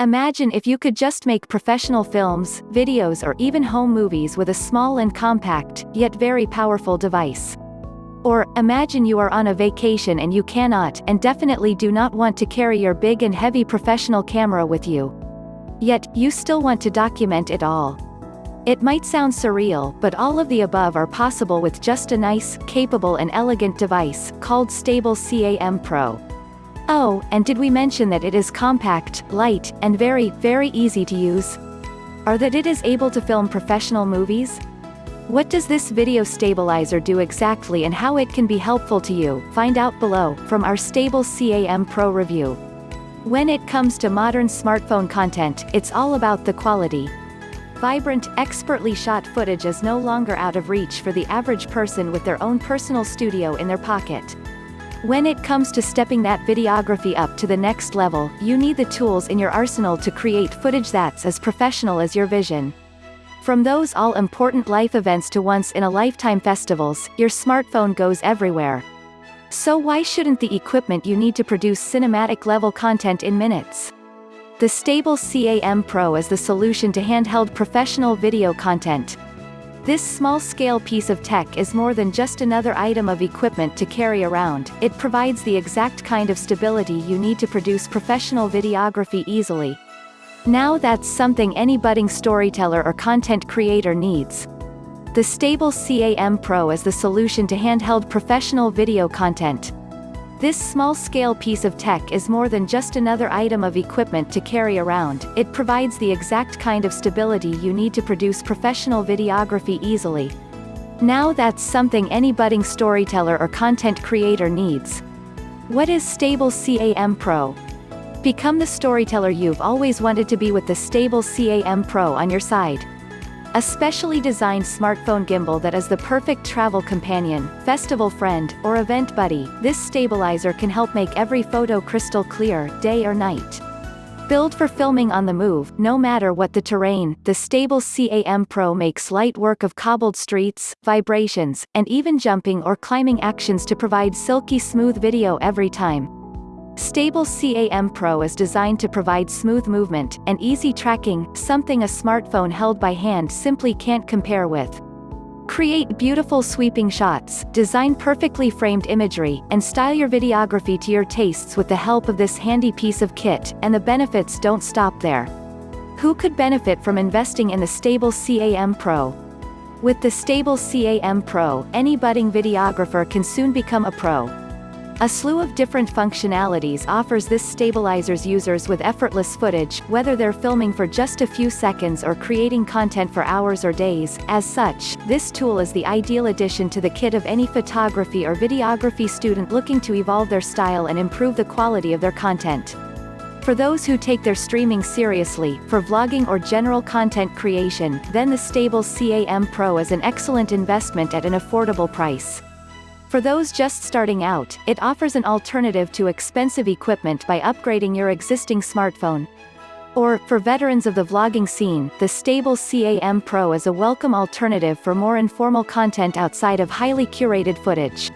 Imagine if you could just make professional films, videos or even home movies with a small and compact, yet very powerful device. Or, imagine you are on a vacation and you cannot and definitely do not want to carry your big and heavy professional camera with you. Yet, you still want to document it all. It might sound surreal, but all of the above are possible with just a nice, capable and elegant device, called Stable CAM Pro. Oh, and did we mention that it is compact, light, and very, very easy to use? Or that it is able to film professional movies? What does this video stabilizer do exactly and how it can be helpful to you, find out below, from our Stable CAM Pro review. When it comes to modern smartphone content, it's all about the quality, Vibrant, expertly shot footage is no longer out of reach for the average person with their own personal studio in their pocket. When it comes to stepping that videography up to the next level, you need the tools in your arsenal to create footage that's as professional as your vision. From those all-important life events to once-in-a-lifetime festivals, your smartphone goes everywhere. So why shouldn't the equipment you need to produce cinematic-level content in minutes? The Stable CAM Pro is the solution to handheld professional video content. This small-scale piece of tech is more than just another item of equipment to carry around, it provides the exact kind of stability you need to produce professional videography easily. Now that's something any budding storyteller or content creator needs. The Stable CAM Pro is the solution to handheld professional video content. This small-scale piece of tech is more than just another item of equipment to carry around, it provides the exact kind of stability you need to produce professional videography easily. Now that's something any budding storyteller or content creator needs. What is Stable CAM Pro? Become the storyteller you've always wanted to be with the Stable CAM Pro on your side. A specially designed smartphone gimbal that is the perfect travel companion, festival friend, or event buddy, this stabilizer can help make every photo crystal clear, day or night. Built for filming on the move, no matter what the terrain, the Stable CAM Pro makes light work of cobbled streets, vibrations, and even jumping or climbing actions to provide silky smooth video every time. Stable CAM Pro is designed to provide smooth movement and easy tracking, something a smartphone held by hand simply can't compare with. Create beautiful sweeping shots, design perfectly framed imagery, and style your videography to your tastes with the help of this handy piece of kit, and the benefits don't stop there. Who could benefit from investing in the Stable CAM Pro? With the Stable CAM Pro, any budding videographer can soon become a pro. A slew of different functionalities offers this stabilizer's users with effortless footage, whether they're filming for just a few seconds or creating content for hours or days. As such, this tool is the ideal addition to the kit of any photography or videography student looking to evolve their style and improve the quality of their content. For those who take their streaming seriously, for vlogging or general content creation, then the Stable CAM Pro is an excellent investment at an affordable price. For those just starting out, it offers an alternative to expensive equipment by upgrading your existing smartphone. Or, for veterans of the vlogging scene, the Stable CAM Pro is a welcome alternative for more informal content outside of highly curated footage.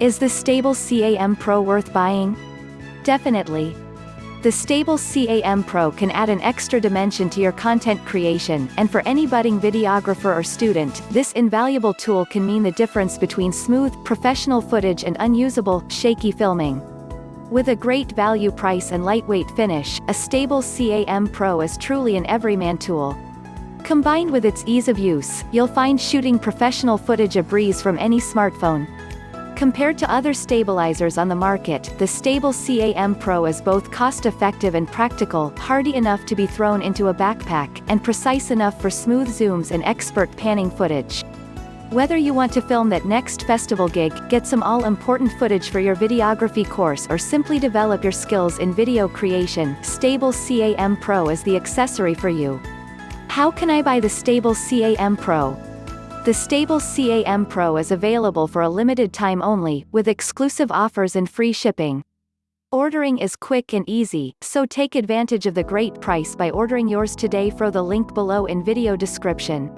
Is the Stable CAM Pro worth buying? Definitely. The Stable CAM Pro can add an extra dimension to your content creation, and for any budding videographer or student, this invaluable tool can mean the difference between smooth, professional footage and unusable, shaky filming. With a great value price and lightweight finish, a Stable CAM Pro is truly an everyman tool. Combined with its ease of use, you'll find shooting professional footage a breeze from any smartphone. Compared to other stabilizers on the market, the Stable CAM Pro is both cost-effective and practical, hardy enough to be thrown into a backpack, and precise enough for smooth zooms and expert panning footage. Whether you want to film that next festival gig, get some all-important footage for your videography course or simply develop your skills in video creation, Stable CAM Pro is the accessory for you. How can I buy the Stable CAM Pro? The Stable CAM Pro is available for a limited time only, with exclusive offers and free shipping. Ordering is quick and easy, so take advantage of the great price by ordering yours today through the link below in video description.